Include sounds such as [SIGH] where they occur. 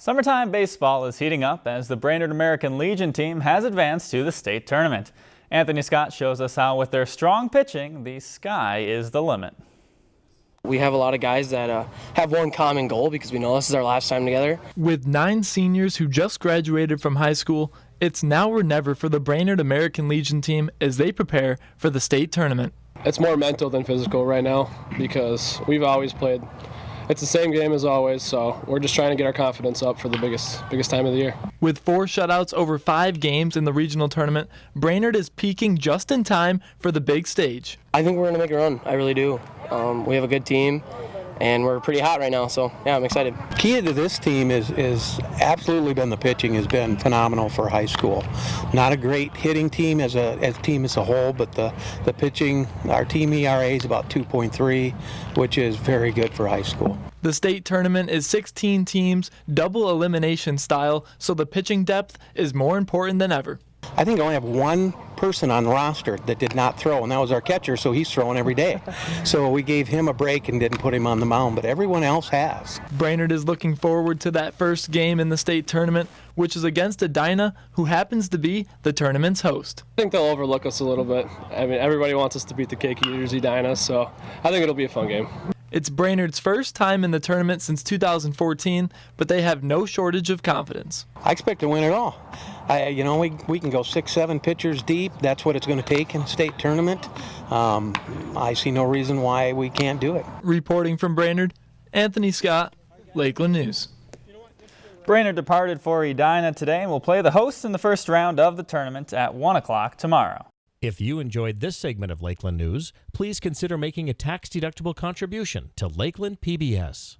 Summertime baseball is heating up as the Brainerd American Legion team has advanced to the state tournament. Anthony Scott shows us how with their strong pitching, the sky is the limit. We have a lot of guys that uh, have one common goal because we know this is our last time together. With nine seniors who just graduated from high school, it's now or never for the Brainerd American Legion team as they prepare for the state tournament. It's more mental than physical right now because we've always played it's the same game as always, so we're just trying to get our confidence up for the biggest biggest time of the year. With four shutouts over five games in the regional tournament, Brainerd is peaking just in time for the big stage. I think we're going to make a run. I really do. Um, we have a good team and we're pretty hot right now. So yeah, I'm excited. Key to this team is is absolutely been the pitching has been phenomenal for high school. Not a great hitting team as a as team as a whole, but the the pitching, our team ERA is about 2.3, which is very good for high school. The state tournament is 16 teams, double elimination style, so the pitching depth is more important than ever. I think I only have one person on the roster that did not throw, and that was our catcher, so he's throwing every day. [LAUGHS] So we gave him a break and didn't put him on the mound, but everyone else has. Brainerd is looking forward to that first game in the state tournament, which is against Edina, who happens to be the tournament's host. I think they'll overlook us a little bit. I mean, everybody wants us to beat the Cake Eaters Edina, so I think it'll be a fun game. It's Brainerd's first time in the tournament since 2014, but they have no shortage of confidence. I expect to win it all. I, you know, we, we can go six, seven pitchers deep. That's what it's going to take in a state tournament. Um, I see no reason why we can't do it. Reporting from Brainerd, Anthony Scott, Lakeland News. Brainerd departed for Edina today and will play the hosts in the first round of the tournament at 1 o'clock tomorrow. If you enjoyed this segment of Lakeland News, please consider making a tax-deductible contribution to Lakeland PBS.